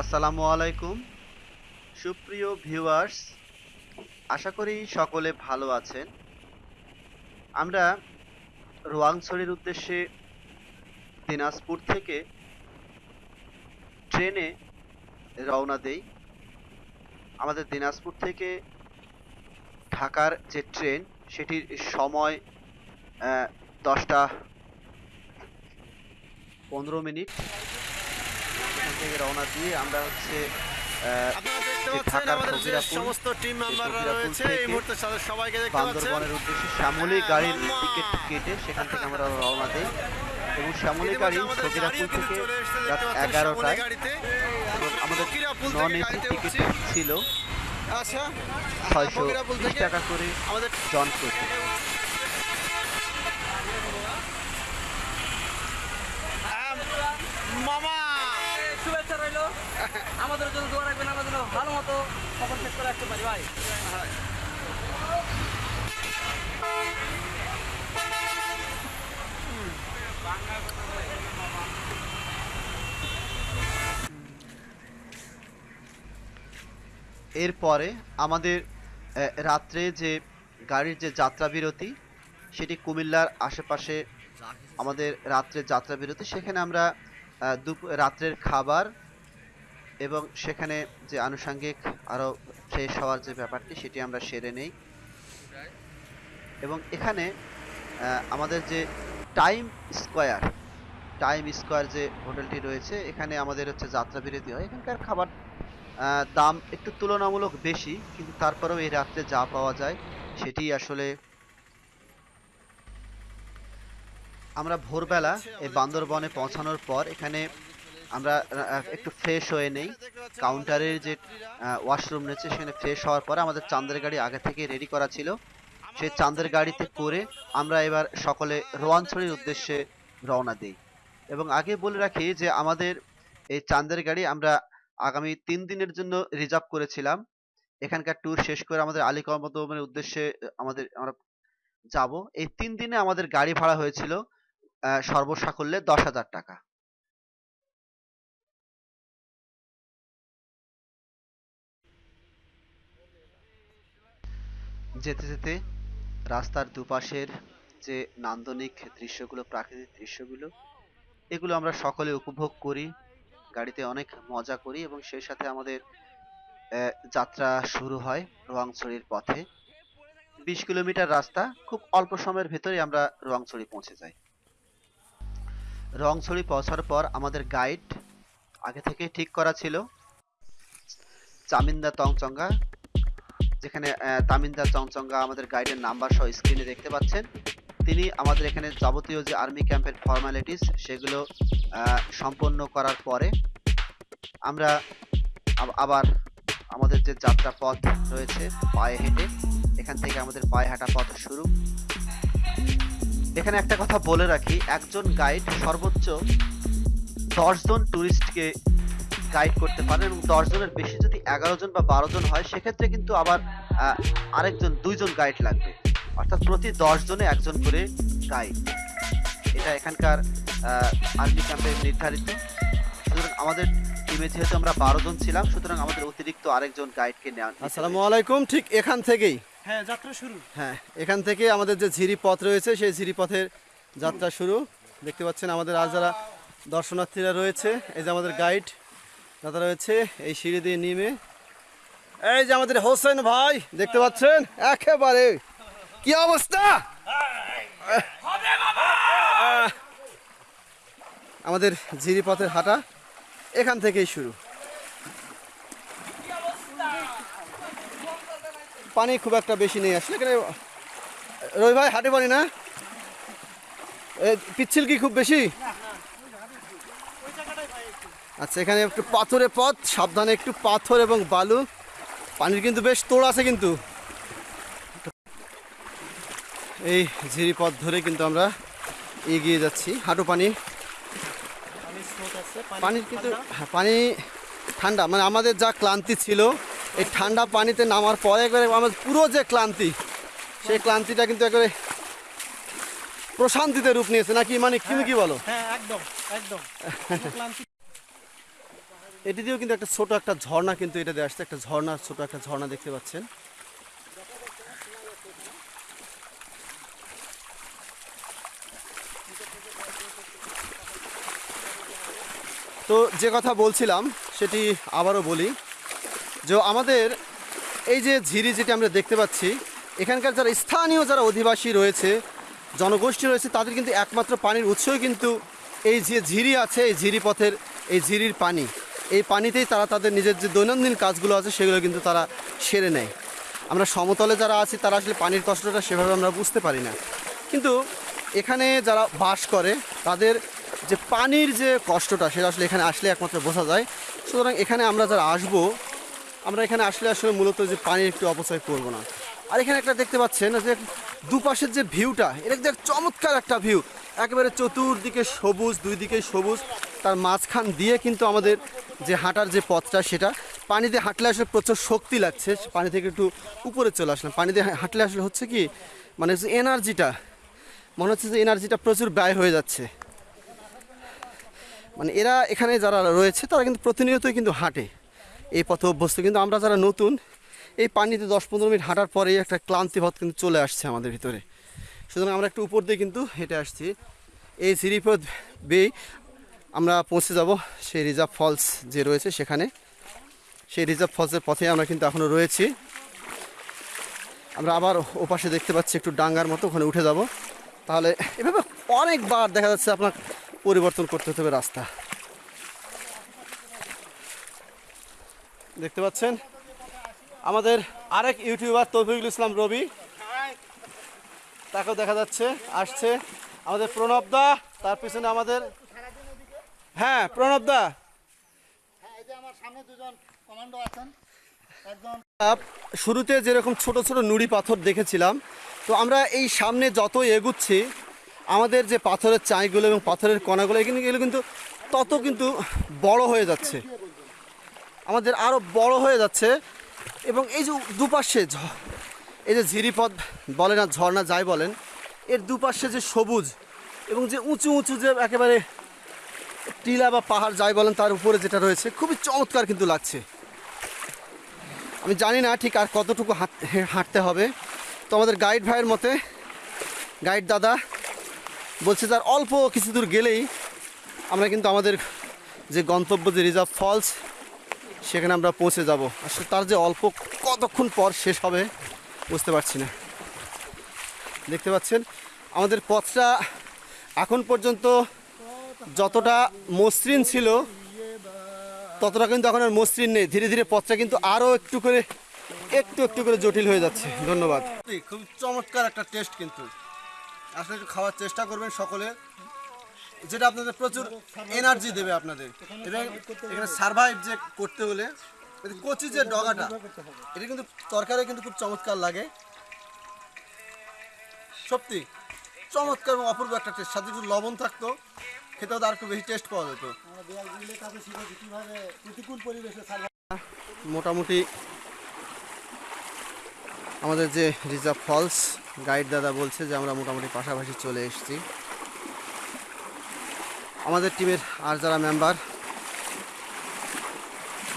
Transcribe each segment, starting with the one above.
আসসালামু আলাইকুম। সুপ্রিয় ভিউয়ার্স, আশা করি সকলে ভালো আছেন। আমরা রোয়াংছড়ির উদ্দেশ্যে দিনাজপুর থেকে ট্রেনে রওনা দেই। আমাদের দিনাজপুর থেকে ঢাকার যে ট্রেন, সেটির সময় দশটা পনেরো মিনিট। থেকে রওনা দিয়ে আমরা হচ্ছে সমস্ত টিম মেম্বাররা রয়েছে এই মুহূর্তে সবাইকে দেখতে পাচ্ছেন। উদ্দেশ্যে শ্যামলী গাড়ির টিকিট কেটে সেখান থেকে আমরা রওনা দিই। এবং শ্যামলী গাড়ি ফকিরাপুর থেকে রাত এগারোটায়। আমাদের নন এসি গাড়িতে টিকিট ছিল। আচ্ছা ছয়শো টাকা করে আমাদের জন প্রতি আম, মামা শুভেচ্ছা রইল জন্য দোয়া রাখবেন, আমরা যেন ভালো মতো সফর শেষ করে রাখতে পারি। ভাই। এরপরে আমাদের রাত্রে যে গাড়ির যে যাত্রা বিরতি সেটি কুমিল্লার আশেপাশে আমাদের রাত্রে যাত্রা বিরতি সেখানে আমরা রাত্রের খাবার এবং সেখানে যে আনুষাঙ্গিক আরও ফ্রেশ হওয়ার যে ব্যাপারটি, সেটি আমরা সেরে নেই। এবং এখানে আমাদের যে টাইম স্কোয়ার টাইম স্কোয়ার যে হোটেলটি রয়েছে, এখানে আমাদের হচ্ছে যাত্রা বিরতি হয়। এখানকার খাবার দাম একটু তুলনামূলক বেশি, কিন্তু তারপরেও এই রাত্রে যা পাওয়া যায়, সেটি আসলে আমরা ভোরবেলা এই বান্দরবনে পৌঁছানোর পর এখানে আমরা একটু ফ্রেশ হয়ে নেই। কাউন্টারের যে ওয়াশরুম রয়েছে, সেখানে ফ্রেশ হওয়ার পরে আমাদের চাঁদের গাড়ি আগে থেকে রেডি করা ছিল। সেই চাঁদের গাড়িতে করে আমরা এবার সকলে রোয়াঞ্চলের উদ্দেশ্যে রওনা দিই। এবং আগে বলে রাখি যে আমাদের এই চাঁদের গাড়ি আমরা আগামী তিন দিনের জন্য রিজার্ভ করেছিলাম। এখানকার ট্যুর শেষ করে আমাদের আলী কর্মদমের উদ্দেশ্যে আমাদের, আমরা যাব। এই তিন দিনে আমাদের গাড়ি ভাড়া হয়েছিল সর্বসাকুল্যে দশ হাজার টাকা। যেতে যেতে রাস্তার দুপাশের যে নান্দনিক দৃশ্যগুলো, প্রাকৃতিক দৃশ্যগুলো, এগুলো আমরা সকলে উপভোগ করি, গাড়িতে অনেক মজা করি এবং সেই সাথে আমাদের যাত্রা শুরু হয় রোয়াংছড়ির পথে। বিশ কিলোমিটার রাস্তা, খুব অল্প সময়ের ভেতরে আমরা রোয়াংছড়ি পৌঁছে যাই। রোয়াংছড়ি পৌঁছার পর আমাদের গাইড আগে থেকে ঠিক করা ছিল, চামিন্দা তংচঙ্গা যেখানে তামিন্দা চংচঙ্গা আমাদের গাইডের নাম্বার সহ স্ক্রিনে দেখতে পাচ্ছেন। তিনি আমাদের এখানে যাবতীয় যে আর্মি ক্যাম্পের ফর্মালিটিস সেগুলো সম্পন্ন করার পরে আমরা আবার আমাদের যে যাত্রা পথ রয়েছে পায়ে হেঁটে, এখান থেকে আমাদের পায়ে হাঁটা পথ শুরু। এখানে একটা কথা বলে রাখি, একজন গাইড সর্বোচ্চ দশ জন টুরিস্টকে গাইড করতে পারেন এবং দশজনের বেশি এগারো জন বা বারো জন হয় সেক্ষেত্রে কিন্তু আবার আরেকজন দুইজন গাইড লাগবে। অর্থাৎ প্রতি দশ জনে একজন করে গাইড এটা এখানকার আর্মি ক্যাম্পে নির্ধারিত। সুতরাং আমাদের টিমে যেহেতু আমরা বারো জন ছিলাম সুতরাং আমাদের অতিরিক্ত আরেকজন গাইডকে নেওয়া আসসালামু আলাইকুম ঠিক এখান থেকেই। হ্যাঁ যাত্রা শুরু। হ্যাঁ এখান থেকে আমাদের যে ঝিরি পথ রয়েছে সেই ঝিরি পথের যাত্রা শুরু। দেখতে পাচ্ছেন আমাদের আজ যারা দর্শনার্থীরা রয়েছে এই যে আমাদের গাইড দাদা রয়েছে, এই সিঁড়ি দিয়ে নেমে। এই যে আমাদের হোসেন ভাই, দেখতে পাচ্ছেন? একেবারে, কি অবস্থা? আমাদের ঝিরি পথের হাঁটা এখান থেকেই শুরু। পানি খুব একটা বেশি নেই আসলে, এখানে রবি ভাই হাটে পানি না। পিচ্ছিল কি খুব বেশি? আচ্ছা এখানে একটু পাথরে পথ সাবধানে একটু পাথর এবং বালু। পানির কিন্তু বেশ তোড় আছে কিন্তু। এই ঝিরি পথ ধরে কিন্তু আমরা এগিয়ে যাচ্ছি। হাঁটু পানি। পানির কিন্তু হ্যাঁ, পানি ঠান্ডা। মানে আমাদের যা ক্লান্তি ছিল এই ঠান্ডা পানিতে নামার পরে একবারে আমাদের পুরো যে ক্লান্তি সেই ক্লান্তিটা কিন্তু একবারে প্রশান্তিতে রূপ নিয়েছে। নাকি মানে তুমি কি বলো? হ্যাঁ একদম একদম। এটি দিয়েও কিন্তু একটা ছোট একটা ঝর্ণা কিন্তু এটা দিয়ে আসছে, একটা ঝর্ণা, ছোট একটা ঝর্ণা দেখতে পাচ্ছেন। তো যে কথা বলছিলাম, সেটি আবারও বলি, যে আমাদের এই যে ঝিরি যেটি আমরা দেখতে পাচ্ছি, এখানকার যারা স্থানীয় যারা অধিবাসী রয়েছে, জনগোষ্ঠী রয়েছে, তাদের কিন্তু একমাত্র পানির উৎসই কিন্তু এই যে ঝিরি আছে, এই ঝিরি পথের, এই ঝিরির পানি। এই পানিতেই তারা তাদের নিজের যে দৈনন্দিন কাজগুলো আছে, সেগুলো কিন্তু তারা সেরে নেয়। আমরা সমতলে যারা আছি, তারা আসলে পানির কষ্টটা সেভাবে আমরা বুঝতে পারি না। কিন্তু এখানে যারা বাস করে, তাদের যে পানির যে কষ্টটা, সেটা আসলে এখানে আসলে একমাত্র বোঝা যায়। সুতরাং এখানে আমরা যারা আসব, আমরা এখানে আসলে আসলে মূলত যে পানির একটু অপচয় করব না। আর এখানে একটা দেখতে পাচ্ছেন, যে দুপাশের যে ভিউটা, এটা যে চমৎকার একটা ভিউ। একেবারে চতুর্দিকে সবুজ, দুই দিকে সবুজ। তার মাঝখান দিয়ে কিন্তু আমাদের যে হাঁটার যে পথটা সেটা পানিতে হাঁটলে আসলে প্রচুর শক্তি লাগছে, পানি থেকে একটু উপরে চলে আসলাম। পানিতে হাঁটলে আসলে হচ্ছে কি মানে এনার্জিটা, মনে হচ্ছে যে এনার্জিটা প্রচুর ব্যয় হয়ে যাচ্ছে। মানে এরা এখানে যারা রয়েছে, তারা কিন্তু প্রতিনিয়তই কিন্তু হাঁটে এই পথে অভ্যস্ত। কিন্তু আমরা যারা নতুন, এই পানিতে দশ পনেরো মিনিট হাঁটার পরেই একটা ক্লান্তিবোধ কিন্তু চলে আসছে আমাদের ভিতরে। সুতরাং আমরা একটু উপর দিয়ে কিন্তু হেঁটে আসছি। এই সিঁড়িপথ বেয়ে আমরা পৌঁছে যাব সেই রিজার্ভ ফলস যে রয়েছে সেখানে। সেই রিজার্ভ ফলসের পথে আমরা কিন্তু এখনও রয়েছি। আমরা আবার ওপাশে দেখতে পাচ্ছি একটু ডাঙ্গার মতো, ওখানে উঠে যাব। তাহলে এভাবে অনেকবার দেখা যাচ্ছে আপনার পরিবর্তন করতে হতে হবে রাস্তা। দেখতে পাচ্ছেন? আমাদের আরেক ইউটিউবার তৌফিকুল ইসলাম রবি। তাকেও দেখা যাচ্ছে, আসছে। আমাদের প্রণব দা, তার পিছনে আমাদের হ্যাঁ প্রণব দা। হ্যাঁ এই যে আমার সামনে দুজন কমান্ডো আছেন। শুরুতে যেরকম ছোট ছোট নুড়ি পাথর দেখেছিলাম তো আমরা এই সামনে যত এগুচ্ছি আমাদের যে পাথরের চাইগুলো এবং পাথরের কণাগুলো এখানে এগুলো কিন্তু তত কিন্তু বড় হয়ে যাচ্ছে। আমাদের আরও বড় হয়ে যাচ্ছে এবং এই যে দুপাশে এই যে ঝিরিপথ বলেন আর ঝর্ণা যাই বলেন এর দুপাশে যে সবুজ এবং যে উঁচু উঁচু যে একেবারে টিলা বা পাহাড় যাই বলেন, তার উপরে যেটা রয়েছে, খুবই চমৎকার কিন্তু লাগছে। আমি জানি না ঠিক আর কতটুকু হাঁট- হাঁটতে হবে। তো আমাদের গাইড ভাইয়ের মতে, গাইড দাদা বলছে তার অল্প কিছু দূর গেলেই আমরা কিন্তু আমাদের যে গন্তব্য, যে রিজার্ভ ফলস, সেখানে আমরা পৌঁছে যাব। আসলে তার যে অল্প কতক্ষণ পর শেষ হবে, বুঝতে পারছি না। দেখতে পাচ্ছেন, আমাদের পথটা এখন পর্যন্ত যতটা মসৃণ ছিল, ততটা কিন্তু এখন আর মসৃণ নেই। ধীরে ধীরে পথটা কিন্তু আরও একটু করে, একটু একটু করে জটিল হয়ে যাচ্ছে। ধন্যবাদ। খুব চমৎকার একটা টেস্ট কিন্তু। আসলে একটু খাওয়ার চেষ্টা করবেন সকলে। যেটা আপনাদের প্রচুর এনার্জি দেবে আপনাদের। এবং এখানে সার্ভাইভ যে করতে হলে কচি যে ডগাটা, এটা কিন্তু তরকারি কিন্তু খুব চমৎকার লাগে। সত্যি, চমৎকার এবং অপূর্ব একটা টেস্ট সাথে একটু লবণ থাকতো। খেতেও তো আর একটু বেশি টেস্ট পাওয়া যেত। মোটামুটি আমাদের যে রিজার্ভ ফলস গাইড দাদা বলছে যে আমরা মোটামুটি পাশাপাশি চলে এসেছি। আমাদের টিমের আর যারা মেম্বার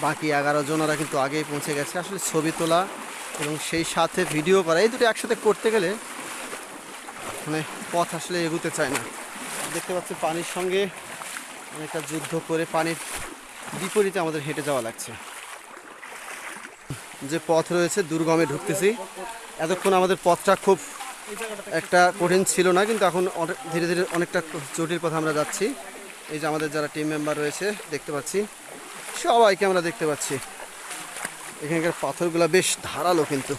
বাকি এগারো জনেরা কিন্তু আগেই পৌঁছে গেছে। আসলে ছবি তোলা এবং সেই সাথে ভিডিও করা এই দুটো একসাথে করতে গেলে মানে পথ আসলে এগুতে চায় না। দেখতে পাচ্ছি পানির সঙ্গে অনেকটা যুদ্ধ করে পানির বিপরীতে আমাদের হেঁটে যাওয়া লাগছে। যে পথ রয়েছে, দুর্গমে ঢুকতেছি। এতক্ষণ আমাদের পথটা খুব একটা কঠিন ছিল না, কিন্তু এখন ধীরে ধীরে অনেকটা জটিল পথে আমরা যাচ্ছি। এই যে আমাদের যারা টিম মেম্বার রয়েছে, দেখতে পাচ্ছি। সবাইকে আমরা দেখতে পাচ্ছি। এখানকার পাথরগুলো বেশ ধারালো কিন্তু।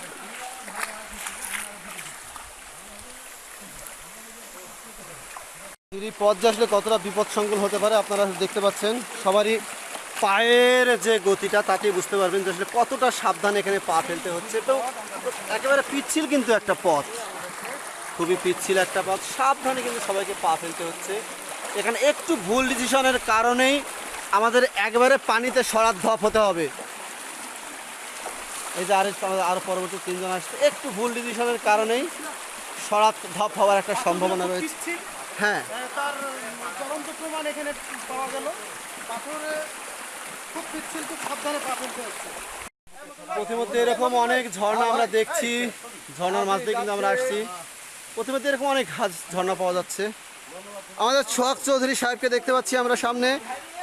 এই পথ যে আসলে কতটা বিপদসংকুল হতে পারে আপনারা দেখতে পাচ্ছেন। সবারই পায়ের যে গতিটা তাতেই বুঝতে পারবেন যে আসলে কতটা সাবধানে এখানে পা ফেলতে হচ্ছে। তো একেবারে পিচ্ছিল কিন্তু একটা পথ। খুবই পিচ্ছিল একটা পথ। সাবধানে কিন্তু সবাইকে পা ফেলতে হচ্ছে। এখানে একটু ভুল ডিসিশনের কারণেই আমাদের একবারে পানিতে সরাত ধপ হতে হবে। এই যে আরও আরও পরবর্তী তিনজন আসছে। একটু ভুল ডিসিশনের কারণেই সরাত ধপ হওয়ার একটা সম্ভাবনা রয়েছে। হ্যাঁ। তার জ্বলন্ত প্রমাণ এখানে পাওয়া গেল। পাথরে খুব পিচ্ছিল খুব সাবধানে পা ফেলতে হচ্ছে। প্রতিমধ্যে এরকম অনেক ঝর্ণা আমরা দেখছি। ঝর্ণার মাছ দিয়ে কিন্তু আমরা আসছি। প্রতিমধ্যে এরকম অনেক গাছ ঝর্ণা পাওয়া যাচ্ছে। আমাদের সোহাগ চৌধুরী সাহেবকে দেখতে পাচ্ছি আমরা সামনে।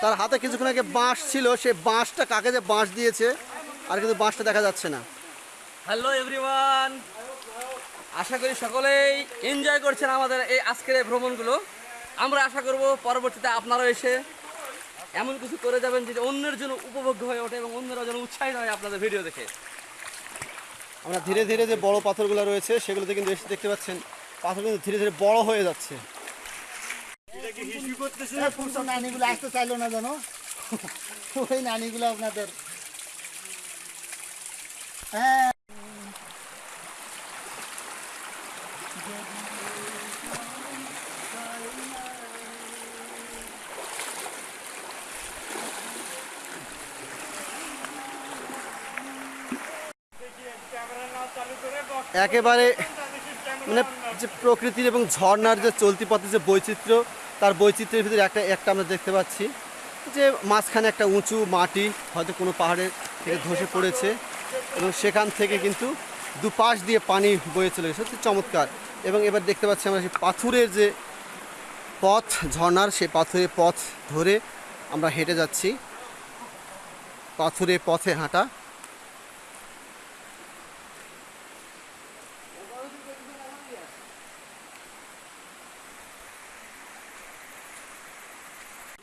তার হাতে কিছুক্ষণ আগে বাঁশ ছিল। সে বাঁশটা কাকে যে বাঁশ দিয়েছে আর কিন্তু বাঁশটা দেখা যাচ্ছে না। Hello everyone. আশা করি সকলেই এনজয় করছেন আমাদের এই আজকের এই ভ্রমণগুলো। আমরা আশা করব পরবর্তীতে আপনারা এসে এমন কিছু করে যাবেন যেটা অন্যের জন্য উপভোগ্য হয়ে ওঠে এবং অন্যরা যেন উৎসাহিত হয় আপনাদের ভিডিও দেখে। আমরা ধীরে ধীরে যে বড় পাথরগুলো রয়েছে সেগুলোতে কিন্তু এসে দেখতে পাচ্ছেন পাথর কিন্তু ধীরে ধীরে বড় হয়ে যাচ্ছে। এই নানিগুলো আসতে চাইলো না জানো ওই নানিগুলো আপনাদের। হ্যাঁ। একেবারে মানে যে প্রকৃতির এবং ঝর্নার যে চলতি পথে যে বৈচিত্র্য, তার বৈচিত্র্যের ভিতরে একটা একটা আমরা দেখতে পাচ্ছি যে মাঝখানে একটা উঁচু মাটি, হয়তো কোনো পাহাড়ের থেকে ধসে পড়েছে এবং সেখান থেকে কিন্তু দুপাশ দিয়ে পানি বয়ে চলে গেছে সত্যি চমৎকার। এবং এবার দেখতে পাচ্ছি আমরা সেই পাথুরের যে পথ ঝর্নার সেই পাথুরের পথ ধরে আমরা হেঁটে যাচ্ছি। পাথুরের পথে হাঁটা।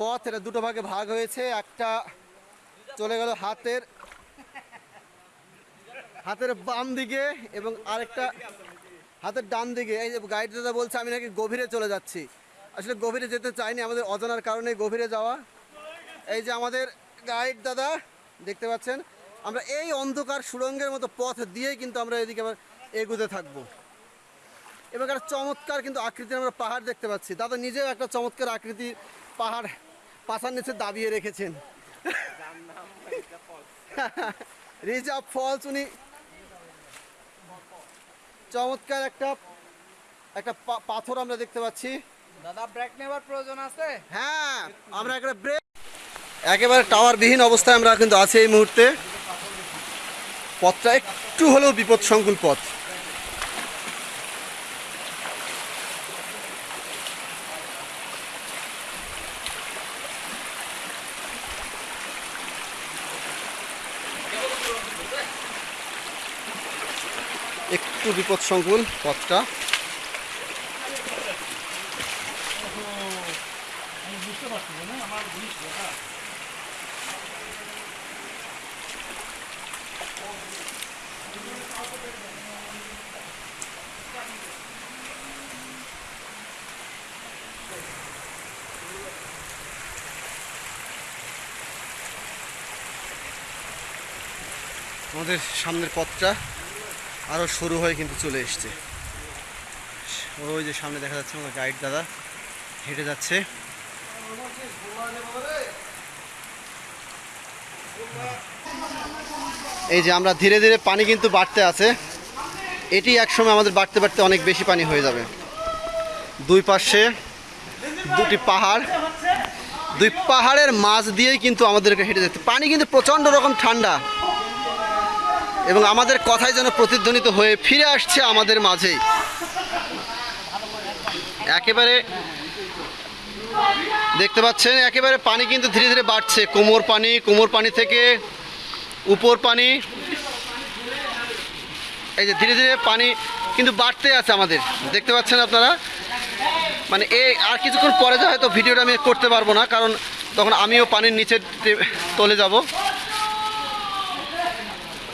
পথ, এটা দুটো ভাগে ভাগ হয়েছে, একটা চলে গেল হাতের হাতের বাম দিকে এবং আরেকটা হাতের ডান দিকে। এই যে গাইড দাদা বলছে, আমি নাকি গভীরে চলে যাচ্ছি। আসলে গভীরে যেতে চাইনি, আমাদের অজানার কারণে গভীরে যাওয়া। এই যে আমাদের গাইড দাদা, দেখতে পাচ্ছেন, আমরা এই অন্ধকার সুড়ঙ্গের মতো পথ দিয়েই কিন্তু আমরা এদিকে আবার এগুতে থাকব। এবং একটা চমৎকার কিন্তু আকৃতির আমরা পাহাড় দেখতে পাচ্ছি। দাদা নিজেও একটা চমৎকার আকৃতি পাহাড় পাশার নিচে দাবিয়ে রেখেছেন। রিজার্ভ ফলস উনি চমৎকার একটা একটা পাথর আমরা দেখতে পাচ্ছি। দাদা ব্রেক নেওয়ার প্রয়োজন আছে? হ্যাঁ আমরা একটা ব্রেক একেবারে টাওয়ারবিহীন অবস্থায় আমরা কিন্তু আছি এই মুহূর্তে। পথটা একটু হলেও বিপদ সংকুল পথ। একটু বিপদ সংকুল পথটা। আমাদের সামনের পথটা আরও শুরু হয়ে কিন্তু চলে এসছে। ওই যে সামনে দেখা যাচ্ছে আমাদের গাইড দাদা হেঁটে যাচ্ছে। এই যে আমরা ধীরে ধীরে পানি কিন্তু বাড়তে আছে। এটি একসময় আমাদের বাড়তে বাড়তে অনেক বেশি পানি হয়ে যাবে। দুই পাশে দুটি পাহাড়, দুই পাহাড়ের মাঝ দিয়েই কিন্তু আমাদেরকে হেঁটে যেতে। পানি কিন্তু প্রচণ্ড রকম ঠান্ডা। এবং আমাদের কথাই যেন প্রতিধ্বনিত হয়ে ফিরে আসছে আমাদের মাঝেই। একেবারে দেখতে পাচ্ছেন, একেবারে পানি কিন্তু ধীরে ধীরে বাড়ছে। কোমর পানি কোমর পানি থেকে উপর পানি। এই যে ধীরে ধীরে পানি কিন্তু বাড়তে আছে আমাদের। দেখতে পাচ্ছেন আপনারা? মানে এই আর কিছুক্ষণ পরে যা হয়তো ভিডিওটা আমি করতে পারব না, কারণ তখন আমিও পানির নিচে তলে যাব।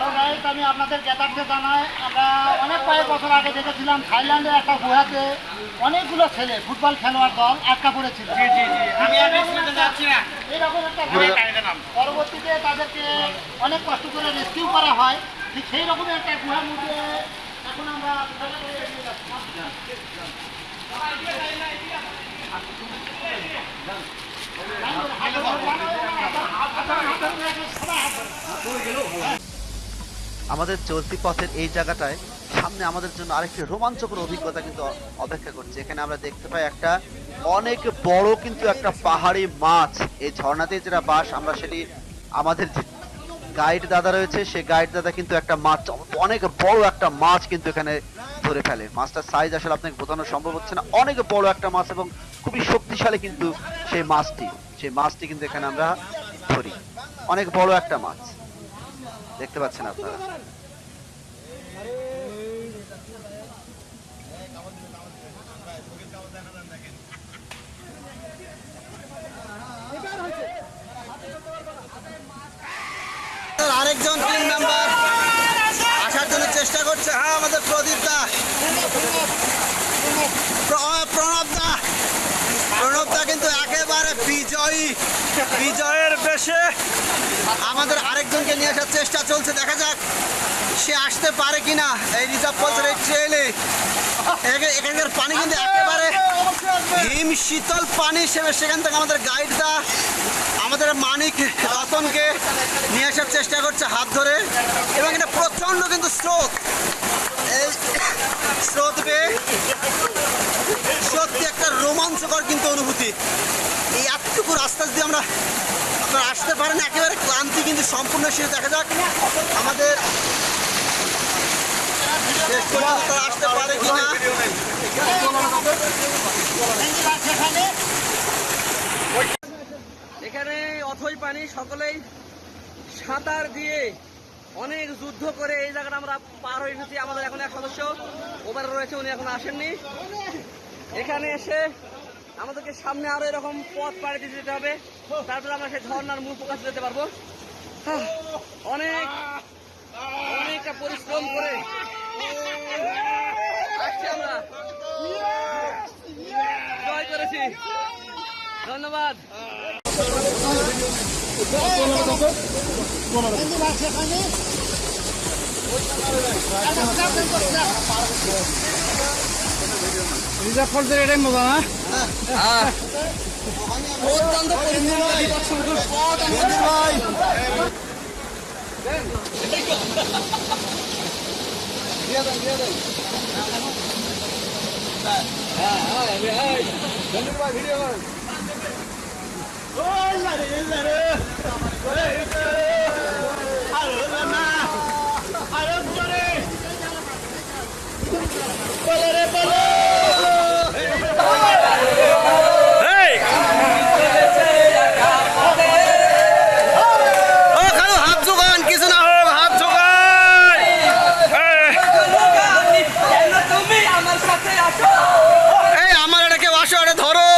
হ্যালো আমি আপনাদের জ্ঞাতার্থে জানাই আমরা অনেক কয়েক বছর আগে দেখেছিলাম থাইল্যান্ডের একটা গুহাতে অনেকগুলো ছেলে ফুটবল খেলোয়াড় দল আটকা পড়েছিল। এরকম একটা পরবর্তীতে তাদেরকে অনেক কষ্ট করে রেস্কিউ করা হয়। ঠিক সেই রকমের একটা গুহার মধ্যে এখন আমরা আমাদের চলতি পথের এই জায়গাটায় সামনে আমাদের জন্য আরেকটি রোমাঞ্চকর অভিজ্ঞতা কিন্তু অপেক্ষা করছে। এখানে আমরা দেখতে পাই একটা অনেক বড় কিন্তু একটা পাহাড়ি মাছ। এই ঝর্ণাতে যেটা বাস, আমরা সেটি আমাদের গাইড দাদা রয়েছে, সেই গাইড দাদা কিন্তু একটা মাছ, অনেক বড় একটা মাছ কিন্তু এখানে ধরে ফেলে। মাছটার সাইজ আসলে আপনাকে বোঝানো সম্ভব হচ্ছে না। অনেক বড় একটা মাছ এবং খুবই শক্তিশালী কিন্তু সেই মাছটি। সেই মাছটি কিন্তু এখানে আমরা ধরি। অনেক বড় একটা মাছ। দেখতে পাচ্ছেন আপনারা। আরেকজন টিম মেম্বার আসার জন্য চেষ্টা করছে। হ্যাঁ আমাদের প্রদীপ দা প্রণব দা কিন্তু একেবারে বিজয়ী। বিজয়ের বেশে আমাদের আরেকজনকে নিয়ে আসার চেষ্টা চলছে দেখা যাক সে আসতে পারে কিনা। এই রিজার্ভ ফলসের এই ট্রেলে এখানকার পানি কিন্তু একেবারে হিম শীতল পানি হিসেবে সেখান থেকে আমাদের গাইড দা আমাদের মানিক রতনকে নিয়ে আসার চেষ্টা করছে হাত ধরে। এবং এটা প্রচণ্ড কিন্তু স্রোত। এই স্রোত পেয়ে সত্যি একটা রোমাঞ্চকর কিন্তু অনুভূতি। এই এতটুকু রাস্তা দিয়ে আমরা আপনারা আসতে পারেন, একেবারে ক্লান্তি কিন্তু সম্পূর্ণ শেষ। দেখা যাক আমাদের আসতে পারে এখানে অথই পানি, সকলেই সাঁতার দিয়ে অনেক যুদ্ধ করে এই জায়গাটা আমরা পার হয়ে এসেছি। আমাদের এখন এক সদস্য ওভারে রয়েছে, উনি এখন আসেননি। এখানে এসে আমাদেরকে সামনে আরও এরকম পথ পাড়ি দিয়ে যেতে হবে। তারপরে আমরা সেই ঝর্ণার মূল প্রকাশ যেতে পারব। হাহ, অনেক অনেকটা পরিশ্রম করে আমরা। জয় করেছি। ধন্যবাদ। অত্যন্ত পরিশ্রম করে পথ আমরা ও খালু হাত জোগান কিছু না হোক হাত জোগান তুমি আমার সাথে আসো এই আমার এটা কেউ আসো এটা ধরো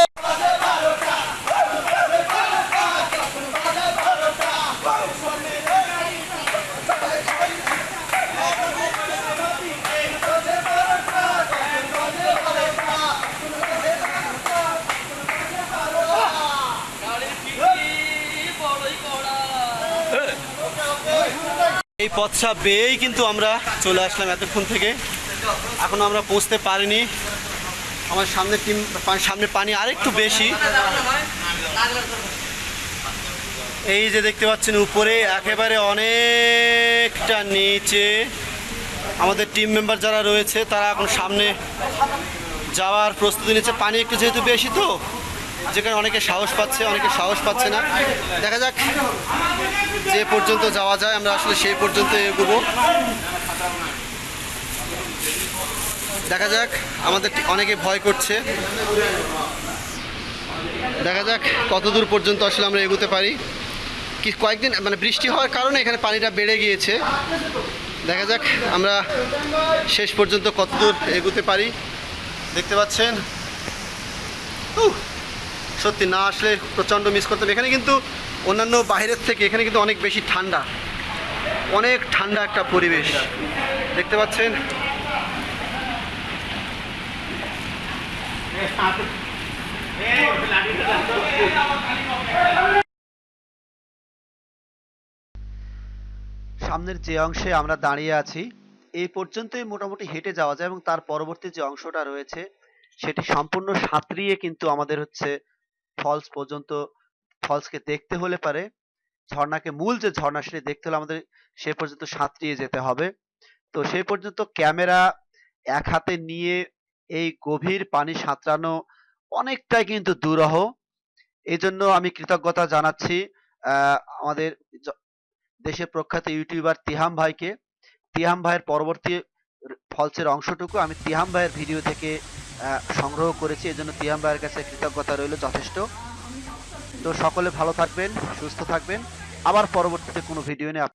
বড়ই কড়া এই পথটা বেয়েই কিন্তু আমরা চলে আসলাম এতক্ষণ থেকে। এখনও আমরা পৌঁছতে পারিনি। আমার সামনে টিম সামনে পানি আরেকটু বেশি। এই যে দেখতে পাচ্ছেন উপরে, একেবারে অনেকটা নিচে। আমাদের টিম মেম্বার যারা রয়েছে, তারা এখন সামনে যাওয়ার প্রস্তুতি নিচ্ছে। পানি একটু যেহেতু বেশি তো যেখানে অনেকে সাহস পাচ্ছে, অনেকে সাহস পাচ্ছে না। দেখা যাক যে পর্যন্ত যাওয়া যায়, আমরা আসলে সেই পর্যন্ত এগোবো। দেখা যাক, আমাদের অনেকে ভয় করছে। দেখা যাক কত দূর পর্যন্ত আসলে আমরা এগোতে পারি। কি, কয়েকদিন মানে বৃষ্টি হওয়ার কারণে এখানে পানিটা বেড়ে গিয়েছে। দেখা যাক আমরা শেষ পর্যন্ত কত দূর এগোতে পারি। দেখতে পাচ্ছেন? সত্যি না আসলে প্রচণ্ড মিস করতাম। এখানে কিন্তু অন্যান্য বাইরের থেকে এখানে কিন্তু অনেক বেশি ঠান্ডা। অনেক ঠান্ডা একটা পরিবেশ। দেখতে পাচ্ছেন? সামনের যে অংশে আমরা দাঁড়িয়ে আছি, এই পর্যন্তই মোটামুটি হেঁটে যাওয়া যায় এবং তার পরবর্তী যে অংশটা রয়েছে, সেটি সম্পূর্ণ সাঁতরিয়ে কিন্তু আমাদের হচ্ছে ফলস পর্যন্ত ফলসকে দেখতে হলে পারে। ঝর্ণাকে মূল যে ঝর্ণা সেটি দেখতে হলে আমাদের সে পর্যন্ত সাঁতরিয়ে যেতে হবে। তো সে পর্যন্ত ক্যামেরা এক হাতে নিয়ে এই গভীর পানি সাঁতরানো অনেকটাই কিন্তু দুরহ। এই জন্য আমি কৃতজ্ঞতা জানাচ্ছি আমাদের দেশের প্রখ্যাত ইউটিউবার তিহাম ভাইকে। তিহাম ভাইয়ের পরবর্তী, ফলসের অংশটুকু আমি তিহাম ভাইয়ের ভিডিও থেকে সংগ্রহ করেছি, এজন্য তিয়াম ভাইয়ের কাছে কৃতজ্ঞতা রইল যথেষ্ট। তো সকলে ভালো থাকবেন, সুস্থ থাকবেন। আবার পরবর্তীতে কোনো ভিডিও নিয়ে